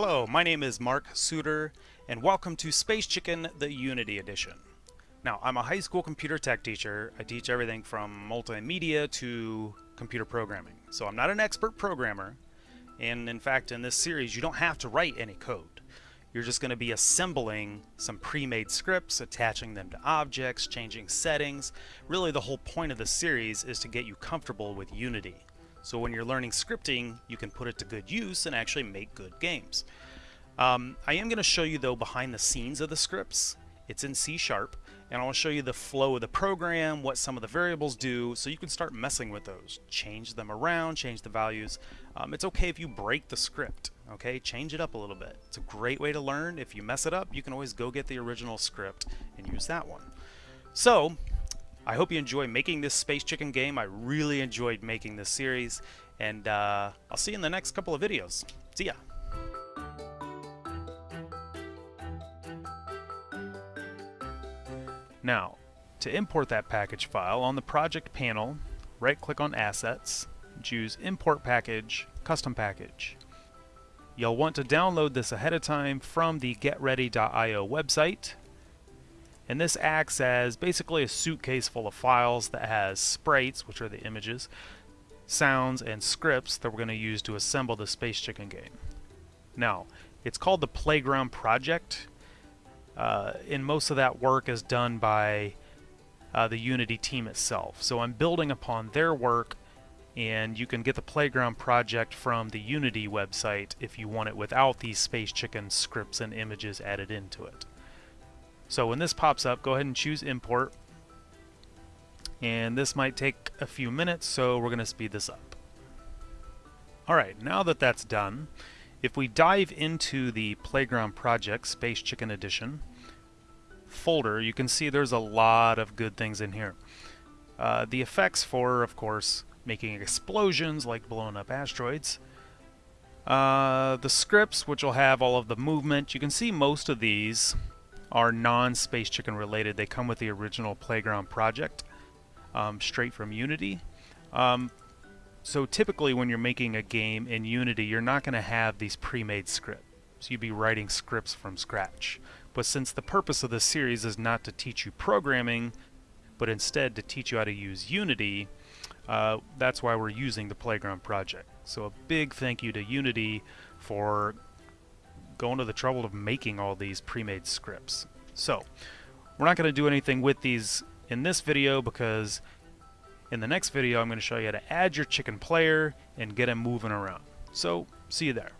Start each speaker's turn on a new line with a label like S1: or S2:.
S1: Hello, my name is Mark Suter, and welcome to Space Chicken, the Unity Edition. Now, I'm a high school computer tech teacher. I teach everything from multimedia to computer programming. So I'm not an expert programmer, and in fact, in this series, you don't have to write any code. You're just going to be assembling some pre-made scripts, attaching them to objects, changing settings. Really, the whole point of the series is to get you comfortable with Unity. So when you're learning scripting, you can put it to good use and actually make good games. Um, I am going to show you though behind the scenes of the scripts. It's in C Sharp and I'll show you the flow of the program, what some of the variables do, so you can start messing with those. Change them around, change the values. Um, it's okay if you break the script, okay? Change it up a little bit. It's a great way to learn. If you mess it up, you can always go get the original script and use that one. So, I hope you enjoy making this Space Chicken game. I really enjoyed making this series, and uh, I'll see you in the next couple of videos. See ya! Now, to import that package file, on the project panel, right-click on Assets, choose Import Package, Custom Package. You'll want to download this ahead of time from the getready.io website, and this acts as basically a suitcase full of files that has sprites, which are the images, sounds, and scripts that we're going to use to assemble the Space Chicken game. Now, it's called the Playground Project, uh, and most of that work is done by uh, the Unity team itself. So I'm building upon their work, and you can get the Playground Project from the Unity website if you want it without these Space Chicken scripts and images added into it. So when this pops up, go ahead and choose import. And this might take a few minutes, so we're going to speed this up. Alright, now that that's done, if we dive into the Playground Project Space Chicken Edition folder, you can see there's a lot of good things in here. Uh, the effects for, of course, making explosions like blowing up asteroids. Uh, the scripts, which will have all of the movement. You can see most of these are non-Space Chicken related. They come with the original Playground project, um, straight from Unity. Um, so typically when you're making a game in Unity, you're not going to have these pre-made scripts. So you'd be writing scripts from scratch. But since the purpose of this series is not to teach you programming, but instead to teach you how to use Unity, uh, that's why we're using the Playground project. So a big thank you to Unity for going to the trouble of making all these pre-made scripts. So, we're not going to do anything with these in this video because in the next video I'm going to show you how to add your chicken player and get him moving around. So, see you there.